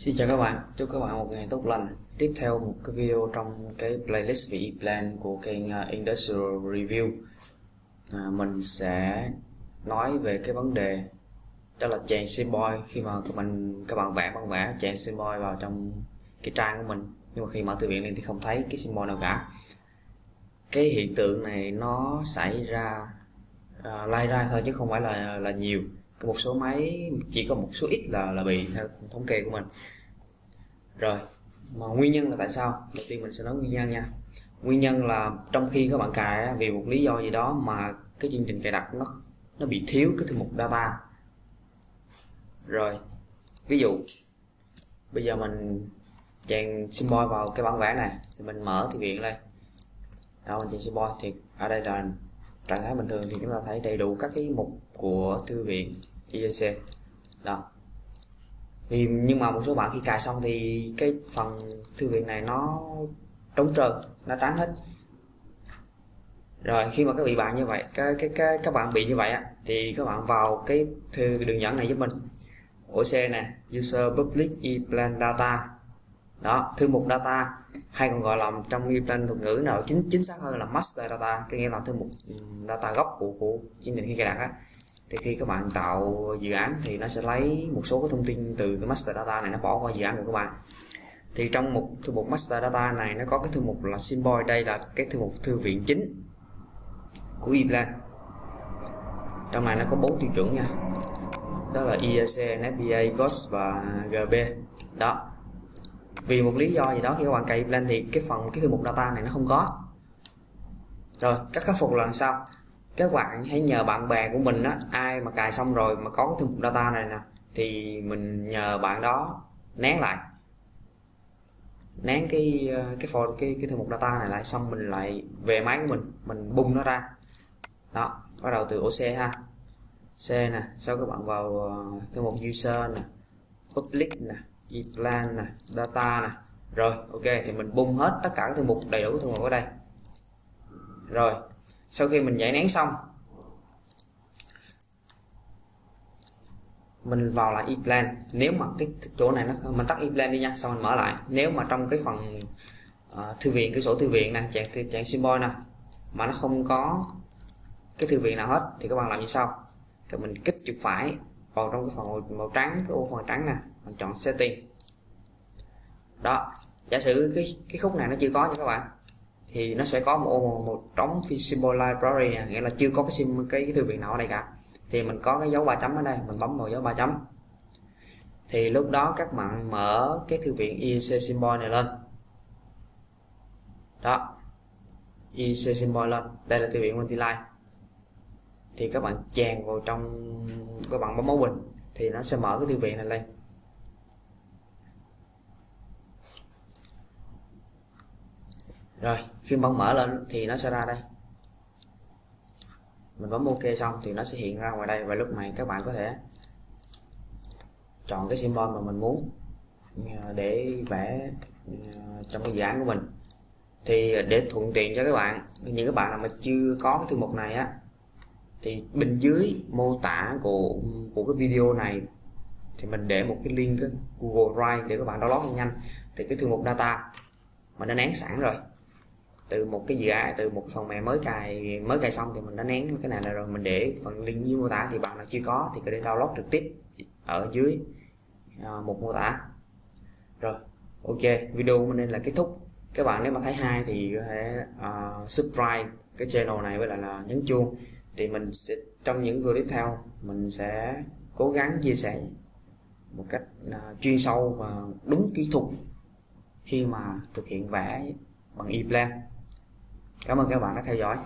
Xin chào các bạn, chúc các bạn một ngày tốt lành. Tiếp theo một cái video trong cái playlist VE plan của kênh à, Industrial Review. À, mình sẽ nói về cái vấn đề đó là chèn symbol khi mà mình các bạn vẽ băng vẽ chèn symbol vào trong cái trang của mình nhưng mà khi mở thư viện lên thì không thấy cái symbol nào cả. Cái hiện tượng này nó xảy ra uh, lai ra thôi chứ không phải là là nhiều một số máy chỉ có một số ít là là bị theo thống kê của mình rồi, mà nguyên nhân là tại sao? Đầu tiên mình sẽ nói nguyên nhân nha. Nguyên nhân là trong khi các bạn cài vì một lý do gì đó mà cái chương trình cài đặt nó nó bị thiếu cái thư mục data. Rồi, ví dụ, bây giờ mình chèn symbol vào cái bản vẽ này, thì mình mở thư viện đây đó, mình chèn symbol thì ở đây là trạng thái bình thường thì chúng ta thấy đầy đủ các cái mục của thư viện IEC đó vì nhưng mà một số bạn khi cài xong thì cái phần thư viện này nó trống trơn, nó trắng hết. Rồi khi mà các bị bạn như vậy, cái cái cái, các bạn bị như vậy á, thì các bạn vào cái thư đường dẫn này giúp mình. OC nè, user public e-plan data. Đó, thư mục data, hay còn gọi là trong e-plan thuật ngữ nào chính chính xác hơn là master data, cái nghĩa là thư mục ừ, data gốc của của chương trình khi cài đặt á thì khi các bạn tạo dự án thì nó sẽ lấy một số cái thông tin từ cái master data này nó bỏ qua dự án của các bạn. Thì trong một thư mục master data này nó có cái thư mục là symbol đây là cái thư mục thư viện chính của Iplan trong này nó có bốn tiêu chuẩn nha. Đó là EAC, FBA, GOS và GB đó. Vì một lý do gì đó khi các bạn cài Iplan thì cái phần cái thư mục data này nó không có. Rồi cách khắc phục là làm sao? Các bạn hãy nhờ bạn bè của mình á, ai mà cài xong rồi mà có cái thư mục data này nè, thì mình nhờ bạn đó nén lại. Nén cái cái folder, cái cái thư mục data này lại, xong mình lại về máy của mình mình bung nó ra. Đó, bắt đầu từ ổ C ha. C nè, sau các bạn vào ờ, thư mục user nè, public nè plan nè, data nè. Rồi, ok, thì mình bung hết tất cả các thư mục, đầy đủ thư mục ở đây. Rồi sau khi mình giải nén xong mình vào lại e-plan. Nếu mà cái chỗ này nó mình tắt e-plan đi nha xong mình mở lại. Nếu mà trong cái phần uh, thư viện cái sổ thư viện nè chạy chạy symbol nè mà nó không có cái thư viện nào hết thì các bạn làm như sau. Thì mình kích chuột phải vào trong cái phần màu, màu trắng cái ô phần trắng nè mình chọn setting. Đó giả sử cái cái khúc này nó chưa có nha các bạn thì nó sẽ có một một, một trống symbol library nghĩa là chưa có cái sim cái, cái thư viện nào ở đây cả. Thì mình có cái dấu ba chấm ở đây mình bấm vào dấu ba chấm. Thì lúc đó các bạn mở cái thư viện IEC symbol này lên. Đó IEC symbol lên. Đây là thư viện multiline thì các bạn chèn vào trong các bạn bấm máu bình thì nó sẽ mở cái thư viện này lên. Rồi, khi bấm mở lên thì nó sẽ ra đây. Mình bấm ok xong thì nó sẽ hiện ra ngoài đây và lúc này các bạn có thể chọn cái symbol mà mình muốn ờ, để vẽ ờ, trong cái dự án của mình. Thì để thuận tiện cho các bạn, những các bạn nào mà chưa có cái thư mục này á, thì bên dưới mô tả của của cái video này thì mình để một cái link Google Drive để các bạn download nhanh. Thì cái thư mục data mà nó nén sẵn rồi từ một cái dự án từ một phần mềm mới cài mới cài xong thì mình đã nén cái này là rồi mình để phần link dưới mô tả thì bạn nào chưa có thì có thể download trực tiếp ở dưới à, một mô tả. Rồi ok video của mình nên là kết thúc. Các bạn nếu mà thấy hay thì có thể uh, subscribe cái channel này với lại là nhấn chuông. Thì mình sẽ trong những video tiếp theo mình sẽ cố gắng chia sẻ một cách uh, chuyên sâu và đúng kỹ thuật khi mà thực hiện vẽ bằng e-plan. Cảm ơn các bạn đã theo dõi.